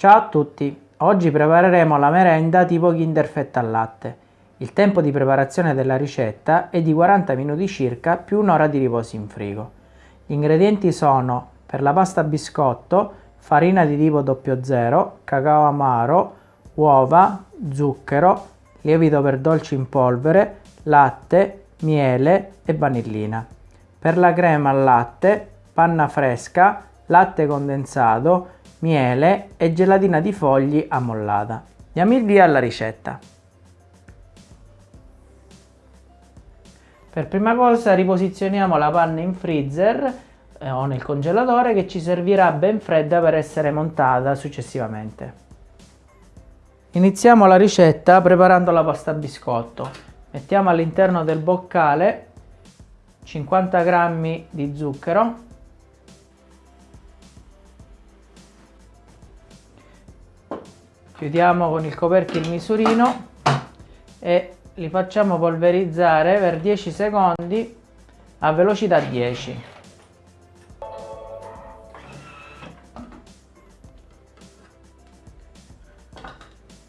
Ciao a tutti, oggi prepareremo la merenda tipo Kinder Fetta al latte. Il tempo di preparazione della ricetta è di 40 minuti circa più un'ora di riposo in frigo. Gli ingredienti sono per la pasta biscotto, farina di tipo 00, cacao amaro, uova, zucchero, lievito per dolci in polvere, latte, miele e vanillina. Per la crema al latte, panna fresca, latte condensato, miele e gelatina di fogli ammollata. Diamo il via alla ricetta. Per prima cosa riposizioniamo la panna in freezer eh, o nel congelatore che ci servirà ben fredda per essere montata successivamente. Iniziamo la ricetta preparando la pasta biscotto. Mettiamo all'interno del boccale 50 g di zucchero chiudiamo con il coperchio il misurino e li facciamo polverizzare per 10 secondi a velocità 10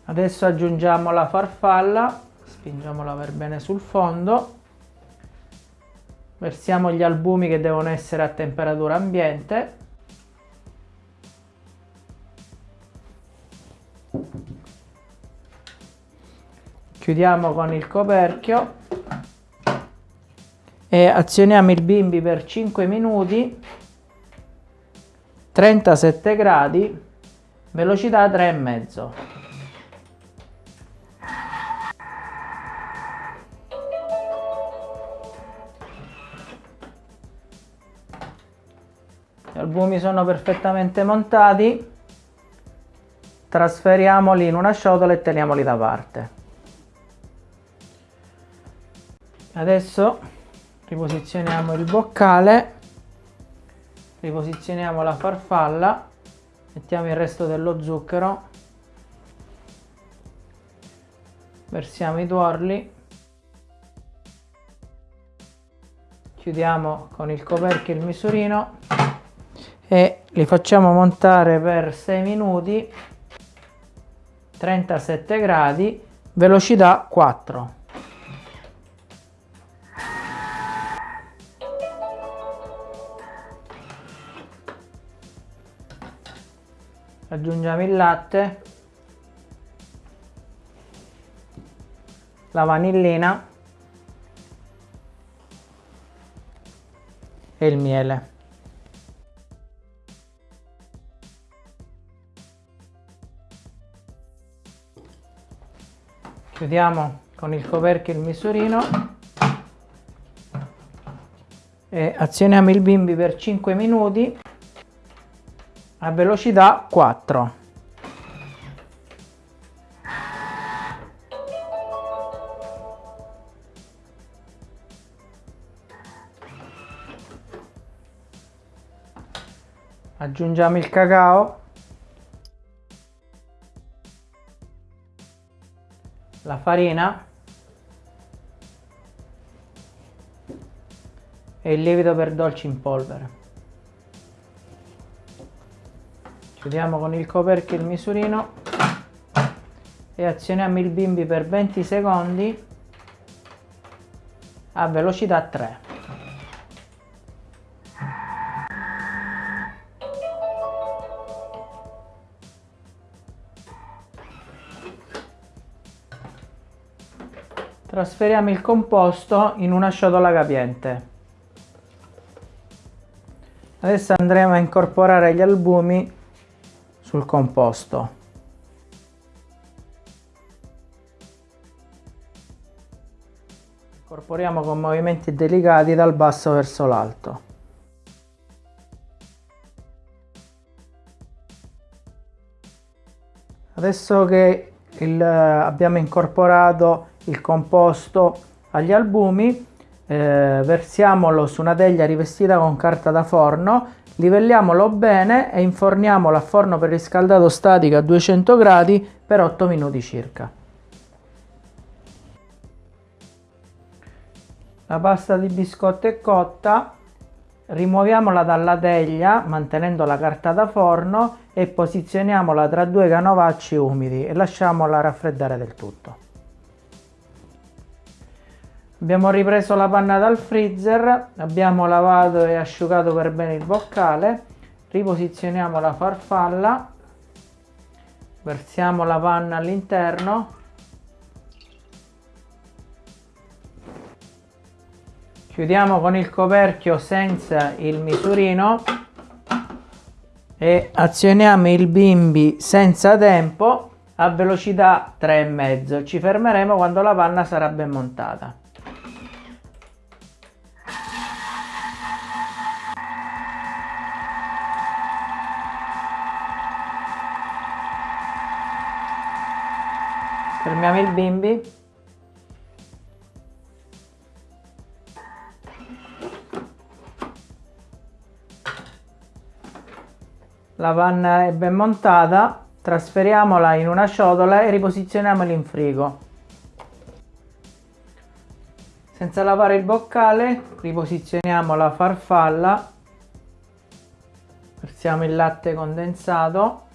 adesso aggiungiamo la farfalla spingiamola per bene sul fondo. Versiamo gli albumi che devono essere a temperatura ambiente chiudiamo con il coperchio. E azioniamo il bimbi per 5 minuti. 37 gradi. Velocità 3,5 gli albumi sono perfettamente montati. Trasferiamoli in una ciotola e teniamoli da parte adesso riposizioniamo il boccale riposizioniamo la farfalla mettiamo il resto dello zucchero versiamo i tuorli chiudiamo con il coperchio il misurino e li facciamo montare per 6 minuti 37 gradi velocità 4 aggiungiamo il latte la vanillina e il miele. Chiudiamo con il coperchio il misurino e azioniamo il bimbi per 5 minuti a velocità 4 aggiungiamo il cacao. La farina. E il lievito per dolci in polvere chiudiamo con il coperchio il misurino. E azioniamo il bimbi per 20 secondi a velocità 3 trasferiamo il composto in una ciotola capiente. Adesso andremo a incorporare gli albumi sul composto. Incorporiamo con movimenti delicati dal basso verso l'alto. Adesso che il, abbiamo incorporato il composto agli albumi, eh, versiamolo su una teglia rivestita con carta da forno Livelliamolo bene e inforniamolo a forno preriscaldato statico a 200 gradi per 8 minuti circa. La pasta di biscotto è cotta, rimuoviamola dalla teglia mantenendo la carta da forno e posizioniamola tra due canovacci umidi e lasciamola raffreddare del tutto. Abbiamo ripreso la panna dal freezer, abbiamo lavato e asciugato per bene il boccale, riposizioniamo la farfalla, versiamo la panna all'interno. Chiudiamo con il coperchio senza il misurino e azioniamo il bimbi senza tempo a velocità 3,5 ci fermeremo quando la panna sarà ben montata fermiamo il bimbi. La panna è ben montata trasferiamola in una ciotola e riposizioniamola in frigo. Senza lavare il boccale riposizioniamo la farfalla. Versiamo il latte condensato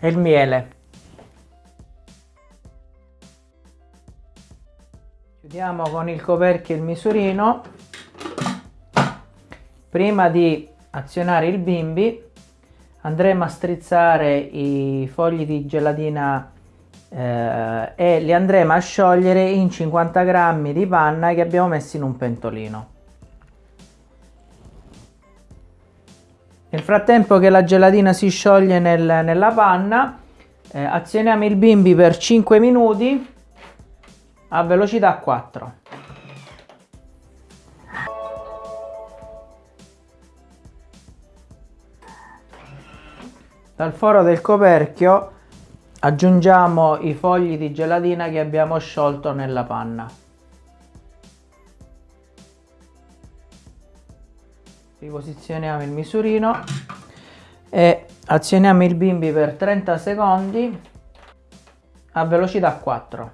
e il miele. Chiudiamo con il coperchio il misurino. Prima di azionare il bimbi andremo a strizzare i fogli di gelatina eh, e li andremo a sciogliere in 50 grammi di panna che abbiamo messo in un pentolino nel frattempo che la gelatina si scioglie nel, nella panna eh, azioniamo il bimbi per 5 minuti a velocità 4. Dal foro del coperchio aggiungiamo i fogli di gelatina che abbiamo sciolto nella panna. Riposizioniamo il misurino e azioniamo il bimbi per 30 secondi a velocità 4.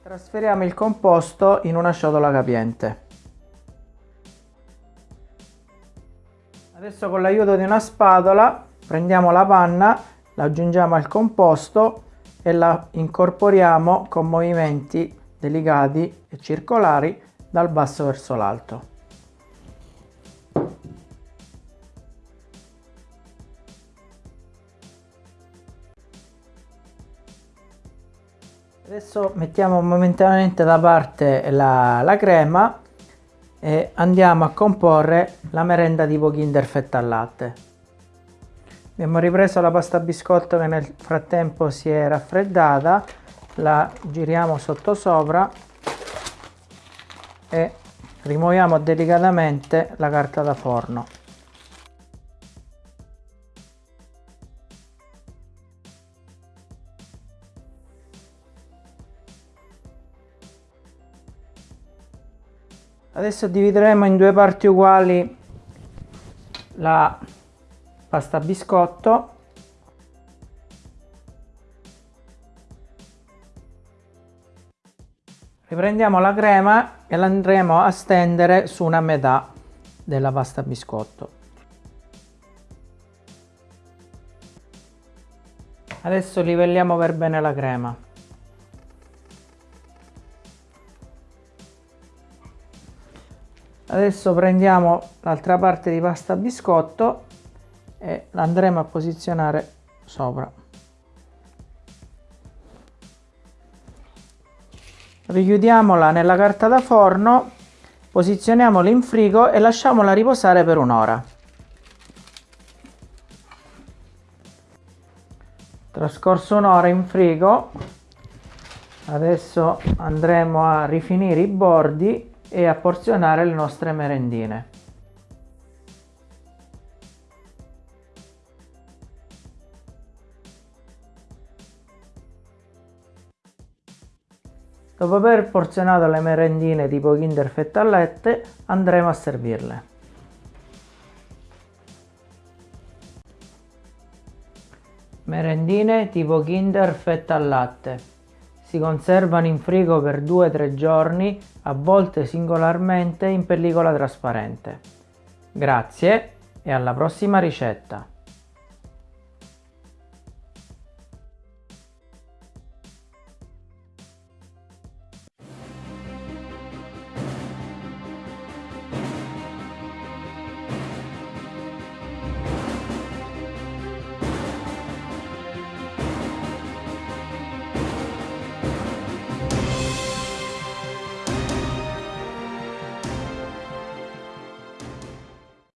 Trasferiamo il composto in una ciotola capiente. Adesso con l'aiuto di una spatola prendiamo la panna, la aggiungiamo al composto e la incorporiamo con movimenti delicati e circolari dal basso verso l'alto. Adesso mettiamo momentaneamente da parte la, la crema e andiamo a comporre la merenda tipo Kinder fetta al latte. Abbiamo ripreso la pasta biscotto che nel frattempo si è raffreddata, la giriamo sotto sopra e rimuoviamo delicatamente la carta da forno. Adesso divideremo in due parti uguali la pasta biscotto. Riprendiamo la crema e la andremo a stendere su una metà della pasta biscotto. Adesso livelliamo per bene la crema adesso prendiamo l'altra parte di pasta biscotto e la andremo a posizionare sopra. Richiudiamola nella carta da forno posizioniamola in frigo e lasciamola riposare per un'ora. Trascorso un'ora in frigo adesso andremo a rifinire i bordi e a porzionare le nostre merendine. Dopo aver porzionato le merendine tipo Kinder fetta al latte, andremo a servirle. Merendine tipo Kinder fetta al latte. Si conservano in frigo per 2-3 giorni, a volte singolarmente in pellicola trasparente. Grazie e alla prossima ricetta!